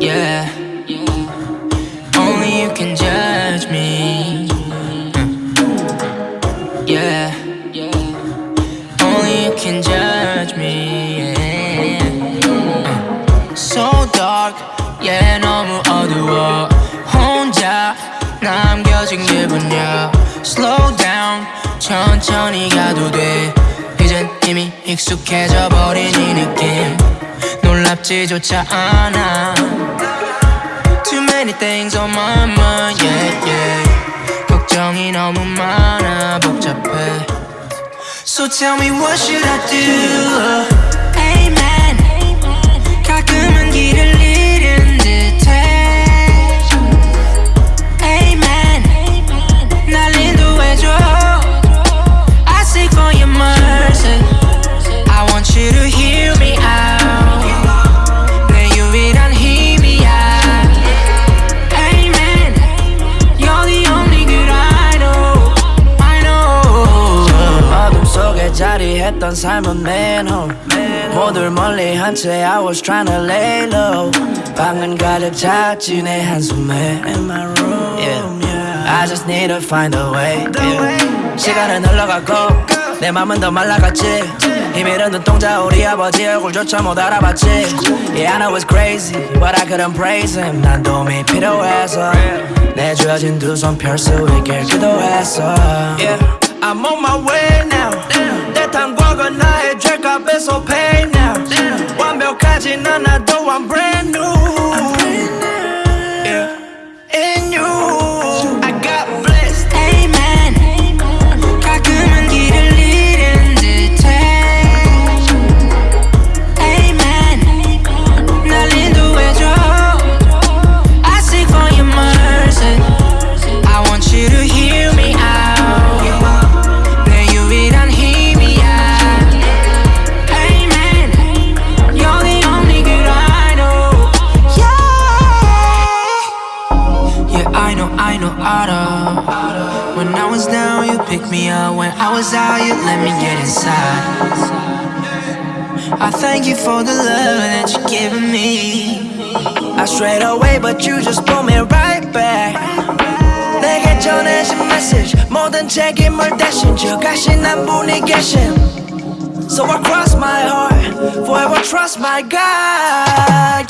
Yeah. Only you can judge me. Yeah. Only you can judge me. Yeah. So dark, yeah, 너무 어두워. 혼자 남겨진 기분이야. Slow down, 천천히 가도 돼. 이젠 이미 익숙해져 버린 이 느낌. 놀랍지조차 않아. Too many things on my mind, yeah, yeah. 걱정이 너무 많아, 복잡해. So tell me what should I do? 자리했던 삶은 manhole 모두를 멀리 한 채 I was trying to lay low 방은 가득 찼지 내 한숨에 In my room yeah. I just need to find a way yeah. 시간은 흘러가고 내 맘은 더 말라갔지 힘이른 눈동자 우리 아버지 얼굴조차 못 알아봤지 Yeah I know it's crazy but I couldn't praise him 난 도움이 필요해서 내 주어진 두 손 펼 수 있길 기도했어 Yeah I'm on my way 완벽하진 않아도 I'm brand new down, you picked me up. When I was out, you let me get inside. I thank you for the love that you're giving me. I strayed away but you just pull me right back 내게 전해진 message 모든 책임을 대신 주 가신 한 분이 계신 So I cross my heart Forever trust my God